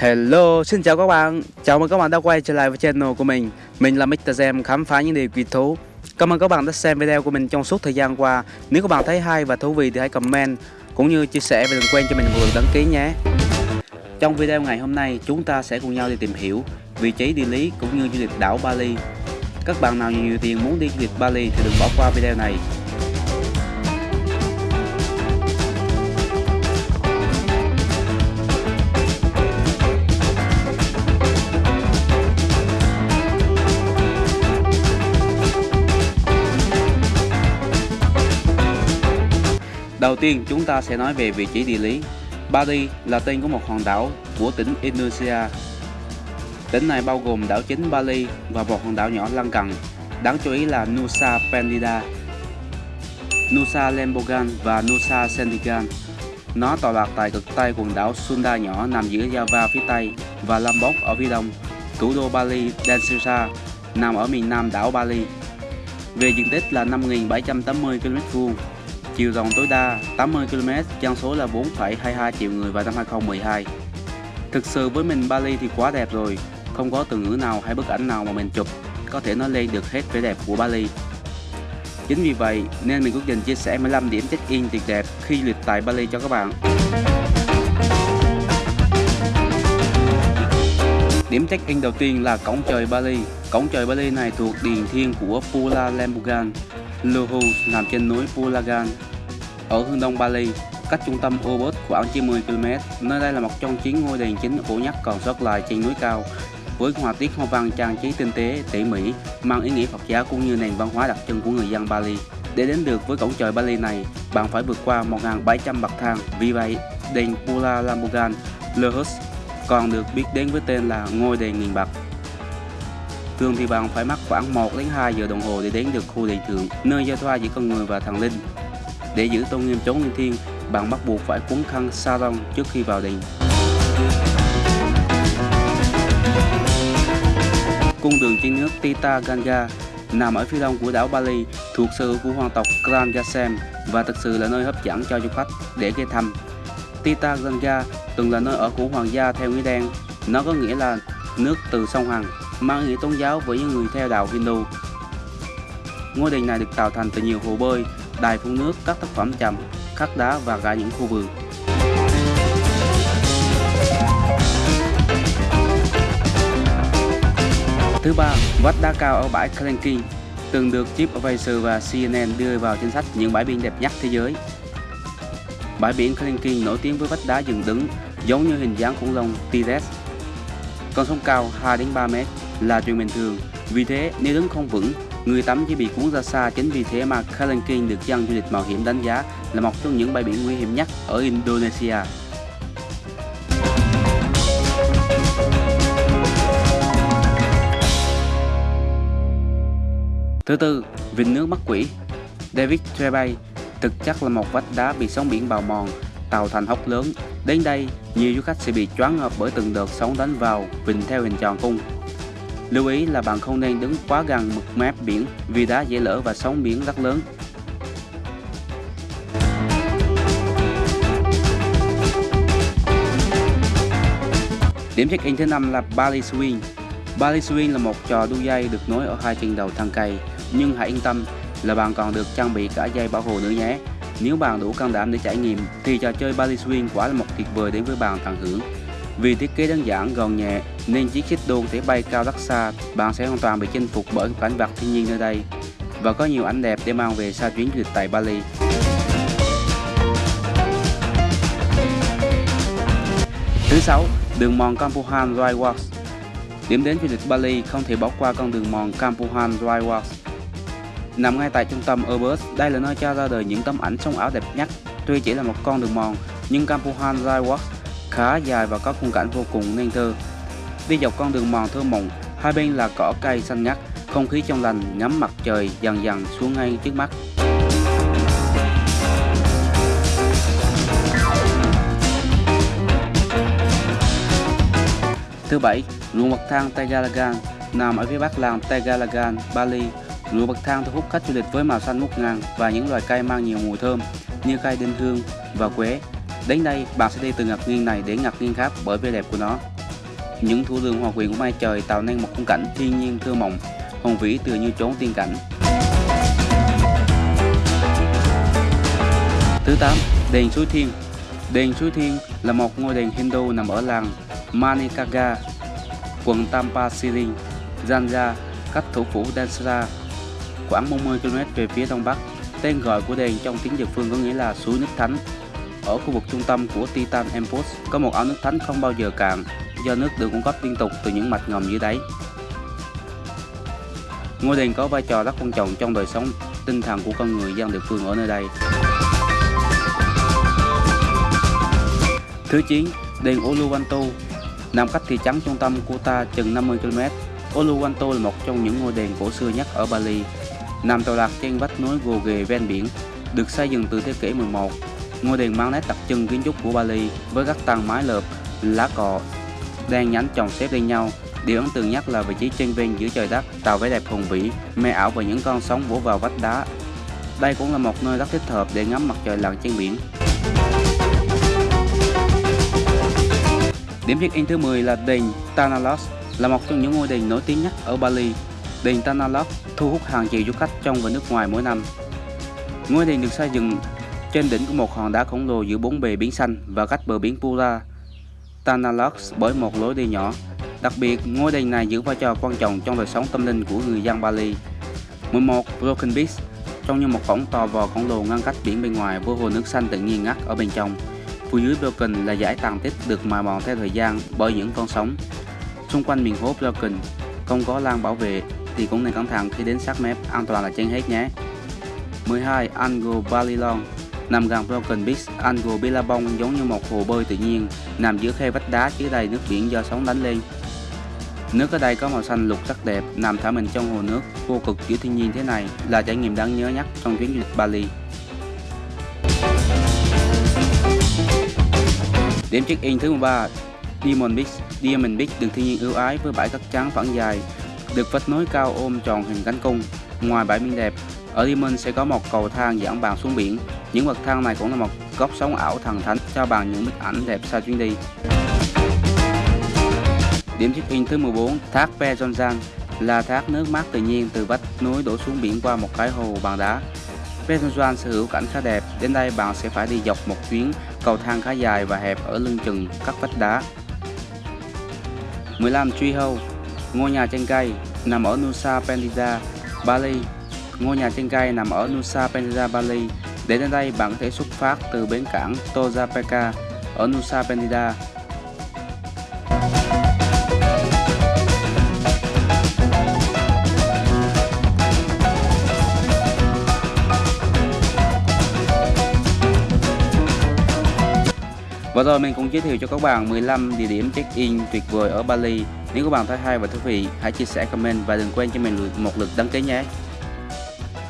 Hello, xin chào các bạn. Chào mừng các bạn đã quay trở lại với channel của mình. Mình là Mr. Gem khám phá những điều kỳ thú. Cảm ơn các bạn đã xem video của mình trong suốt thời gian qua. Nếu các bạn thấy hay và thú vị thì hãy comment Cũng như chia sẻ và đừng quên cho mình một lượt đăng ký nhé. Trong video ngày hôm nay chúng ta sẽ cùng nhau đi tìm hiểu Vị trí địa lý cũng như du lịch đảo Bali. Các bạn nào nhiều tiền muốn đi du lịch Bali thì đừng bỏ qua video này. Đầu tiên chúng ta sẽ nói về vị trí địa lý. Bali là tên của một hòn đảo của tỉnh Indonesia. Tỉnh này bao gồm đảo chính Bali và một hòn đảo nhỏ lân cận. Đáng chú ý là Nusa Penida, Nusa Lembongan và Nusa Sendigan. Nó tọa lạc tại cực tây quần đảo Sunda nhỏ nằm giữa Java phía tây và Lombok ở phía đông. Thủ đô Bali, Denpasar, nằm ở miền nam đảo Bali. Về diện tích là 5.780 km vuông chiều rộng tối đa 80 km, dân số là 4,22 triệu người vào năm 2012. Thực sự với mình Bali thì quá đẹp rồi, không có từ ngữ nào hay bức ảnh nào mà mình chụp có thể nói lên được hết vẻ đẹp của Bali. Chính vì vậy nên mình quyết định chia sẻ 15 điểm check-in tuyệt đẹp khi du lịch tại Bali cho các bạn. Điểm check-in đầu tiên là cổng trời Bali. Cổng trời Bali này thuộc điền thiên của Pula Lembugan. Luhu nằm trên núi Pulagan, ở hướng đông Bali, cách trung tâm Ubud khoảng 90 km. Nơi đây là một trong chín ngôi đền chính cổ nhất còn sót lại trên núi cao, với họa tiết hoa văn trang trí tinh tế, tỉ mỉ, mang ý nghĩa Phật giáo cũng như nền văn hóa đặc trưng của người dân Bali. Để đến được với cổng trời Bali này, bạn phải vượt qua 1.700 bậc thang. Vì vậy, đền Pula Lambugan Lohus còn được biết đến với tên là ngôi đền nghìn bạc. Thường thì bạn phải mất khoảng 1 đến 2 giờ đồng hồ để đến được khu đền thượng, nơi giao thoa giữa con người và thần linh. Để giữ tôn nghiêm chốn linh thiêng, bạn bắt buộc phải quấn khăn sa rong trước khi vào đền. Cung đường trên nước Tita Ganga nằm ở phía đông của đảo Bali, thuộc sở hữu của hoàng tộc Kran Gasem và thực sự là nơi hấp dẫn cho du khách để ghé thăm. Tita Ganga từng là nơi ở của hoàng gia theo nghĩa đen, nó có nghĩa là nước từ sông Hằng, mang nghĩa tôn giáo với những người theo đạo Hindu. Ngôi đền này được tạo thành từ nhiều hồ bơi, đài phun nước, các tác phẩm chậm, khắc đá và cả những khu vườn. Thứ ba, vách đá cao ở bãi Klenkin từng được TripAdvisor và CNN đưa vào danh sách những bãi biển đẹp nhất thế giới. Bãi biển Klenkin nổi tiếng với vách đá dựng đứng giống như hình dáng khủng long T-Rex. Con sóng cao 2 đến 3 mét là chuyện bình thường, vì thế nếu đứng không vững Người tắm chỉ bị cuốn ra xa chính vì thế mà Kalenkin được dân du lịch mạo hiểm đánh giá là một trong những bãi biển nguy hiểm nhất ở Indonesia. Thứ tư, vịnh nước mắt quỷ David Trebay thực chất là một vách đá bị sóng biển bào mòn, tạo thành hốc lớn. Đến đây, nhiều du khách sẽ bị choáng ngợp bởi từng đợt sóng đánh vào vịnh theo hình tròn cung. Lưu ý là bạn không nên đứng quá gần mực mép biển vì đá dễ lỡ và sóng biển rất lớn. Điểm check-in thứ năm là Bali Swing. Bali Swing là một trò đu dây được nối ở hai chân đầu thang cây, nhưng hãy yên tâm là bạn còn được trang bị cả dây bảo hộ nữa nhé. Nếu bạn đủ can đảm để trải nghiệm thì trò chơi Bali Swing quả là một tuyệt vời đến với bạn tận hưởng. Vì thiết kế đơn giản, gọn nhẹ nên chiếc xích đu thể bay cao rất xa, bạn sẽ hoàn toàn bị chinh phục bởi cảnh vật thiên nhiên nơi đây và có nhiều ảnh đẹp để mang về sau chuyến du lịch tại Bali. Thứ sáu, đường mòn Kampuhan Dry Walks. Điểm đến du lịch Bali không thể bỏ qua con đường mòn Kampuhan Dry Walks. Nằm ngay tại trung tâm Urbus, đây là nơi cho ra đời những tấm ảnh sống ảo đẹp nhất. Tuy chỉ là một con đường mòn, nhưng Kampuhan Royal khá dài và có khung cảnh vô cùng nên thơ. Đi dọc con đường mòn thơ mộng, hai bên là cỏ cây xanh ngắt, không khí trong lành, ngắm mặt trời dần dần xuống ngay trước mắt. Thứ bảy, ruộng bậc thang Tegalagan nằm ở phía bắc làng Tegalagan, Bali. Ruộng bậc thang thu hút khách du lịch với màu xanh ngút ngàn và những loài cây mang nhiều mùi thơm như cây đinh hương và quế Đến đây, bạn sẽ đi từ ngạc nhiên này đến ngạc nhiên khác bởi vẻ đẹp của nó. Những thủ đường hòa quyện của mai trời tạo nên một khung cảnh thiên nhiên thơ mộng, hùng vĩ tựa như chốn tiên cảnh. Thứ 8. Đền Suối Thiên Đền Suối Thiên là một ngôi đền Hindu nằm ở làng Manikaga, quận Tampa City, Zanja, cách thủ phủ Dansara, khoảng 40 km về phía đông bắc. Tên gọi của đền trong tiếng địa phương có nghĩa là suối nước thánh. Ở khu vực trung tâm của Titan Empos có một ao nước thánh không bao giờ cạn do nước được cung cấp liên tục từ những mạch ngầm dưới đáy. Ngôi đền có vai trò rất quan trọng trong đời sống tinh thần của con người dân địa phương ở nơi đây. Thứ 9. Đền Uluwatu nằm cách thị trấn trung tâm Kuta chừng 50 km. Uluwatu là một trong những ngôi đền cổ xưa nhất ở Bali, nằm tọa lạc trên vách núi gồ ghề ven biển, được xây dựng từ thế kỷ 11. Ngôi đền mang nét đặc trưng kiến trúc của Bali với các tầng mái lợp, lá cọ, đen nhánh chồng xếp lên nhau. Điều ấn tượng nhất là vị trí trên ven giữa trời đất, tạo vẻ đẹp hùng vĩ, mê ảo và những con sóng vỗ vào vách đá. Đây cũng là một nơi rất thích hợp để ngắm mặt trời lặn trên biển. Điểm check-in thứ 10 là đền Tanalos, là một trong những ngôi đền nổi tiếng nhất ở Bali. Đền Tanalot thu hút hàng triệu du khách trong và nước ngoài mỗi năm. Ngôi đền được xây dựng trên đỉnh của một hòn đá khổng lồ giữa bốn bề biển xanh và cách bờ biển Pura, Tanalot bởi một lối đi nhỏ. Đặc biệt, ngôi đền này giữ vai trò quan trọng trong đời sống tâm linh của người dân Bali. 11. Broken Beach Trông như một cổng to vò khổng lồ ngăn cách biển bên ngoài với hồ nước xanh tự nhiên ngắt ở bên trong. Phía dưới Broken là dải tàn tích được mài mòn theo thời gian bởi những con sóng. Xung quanh miền hố Broken không có lan bảo vệ thì cũng nên cẩn thận khi đến sát mép, an toàn là trên hết nhé. 12. Ango Balilon Nằm gần Broken Beach, Ango Billabong giống như một hồ bơi tự nhiên, nằm giữa khe vách đá chứa đầy nước biển do sóng đánh lên. Nước ở đây có màu xanh lục rất đẹp, nằm thả mình trong hồ nước vô cực giữa thiên nhiên thế này là trải nghiệm đáng nhớ nhất trong chuyến du lịch Bali. Điểm check-in thứ 13 Diamond Beach Diamond Beach được thiên nhiên ưu ái với bãi cát trắng phẳng dài, được vách núi cao ôm tròn hình cánh cung. Ngoài bãi biển đẹp, ở Diamond sẽ có một cầu thang dẫn bạn xuống biển. Những bậc thang này cũng là một góc sống ảo thần thánh cho bạn những bức ảnh đẹp sau chuyến đi. Điểm check-in thứ 14 Thác Pezonjan là thác nước mát tự nhiên từ vách núi đổ xuống biển qua một cái hồ bằng đá. Pezonjan sở hữu cảnh khá đẹp, đến đây bạn sẽ phải đi dọc một chuyến cầu thang khá dài và hẹp ở lưng chừng các vách đá. 15. Tree House Ngôi nhà trên cây nằm ở Nusa Penida, Bali. Ngôi nhà trên cây nằm ở Nusa Penida, Bali. Để đến đây, bạn có thể xuất phát từ bến cảng Tojapeka ở Nusa Penida Và rồi mình cũng giới thiệu cho các bạn 15 địa điểm check-in tuyệt vời ở Bali. Nếu các bạn thấy hay và thú vị, hãy chia sẻ comment và đừng quên cho mình một lượt đăng ký nhé.